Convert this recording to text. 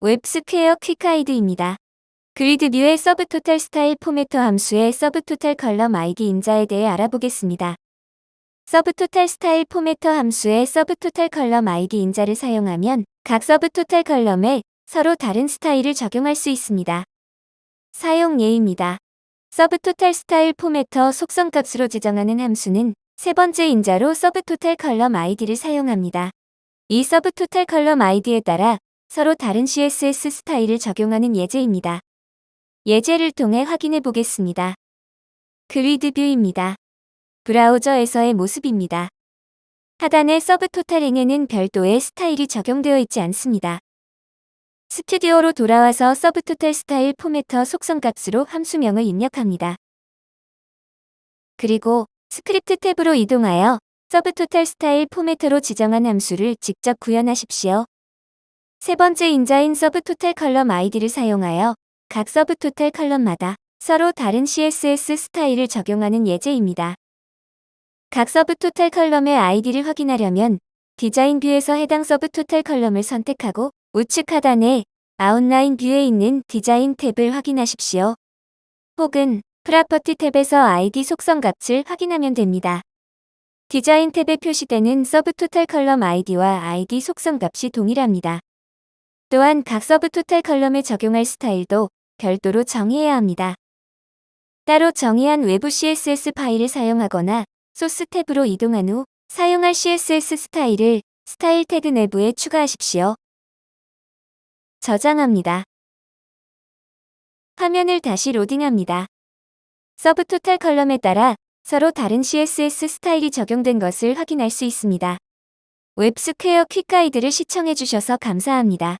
웹스퀘어 Quick Guide입니다. GridView의 subtotal style formatter 함수의 subtotal column ID 인자에 대해 알아보겠습니다. subtotal style formatter 함수의 subtotal column ID 인자를 사용하면 각 subtotal column에 서로 다른 스타일을 적용할 수 있습니다. 사용 예입니다. subtotal style formatter 속성값으로 지정하는 함수는 세 번째 인자로 subtotal column ID를 사용합니다. 이 subtotal column ID에 따라 서로 다른 CSS 스타일을 적용하는 예제입니다. 예제를 통해 확인해 보겠습니다. GridView입니다. 브라우저에서의 모습입니다. 하단의 subtotal행에는 별도의 스타일이 적용되어 있지 않습니다. 스튜디오로 돌아와서 subtotal style formatter 속성 값으로 함수명을 입력합니다. 그리고 스크립트 탭으로 이동하여 subtotal style formatter로 지정한 함수를 직접 구현하십시오. 세 번째 인자인 subtotal column ID를 사용하여 각 subtotal column마다 서로 다른 CSS 스타일을 적용하는 예제입니다. 각 subtotal column의 아이디를 확인하려면 디자인 view에서 해당 subtotal column을 선택하고 우측 하단에 outline view에 있는 디자인 탭을 확인하십시오. 혹은 property 탭에서 아이디 속성 값을 확인하면 됩니다. 디자인 탭에 표시되는 subtotal column ID와 아이디 속성 값이 동일합니다. 또한 각 subtotal column에 적용할 스타일도 별도로 정의해야 합니다. 따로 정의한 외부 CSS 파일을 사용하거나 소스 탭으로 이동한 후 사용할 CSS 스타일을 스타일 태그 내부에 추가하십시오. 저장합니다. 화면을 다시 로딩합니다. subtotal column에 따라 서로 다른 CSS 스타일이 적용된 것을 확인할 수 있습니다. 웹스퀘어 Quick Guide를 시청해 주셔서 감사합니다.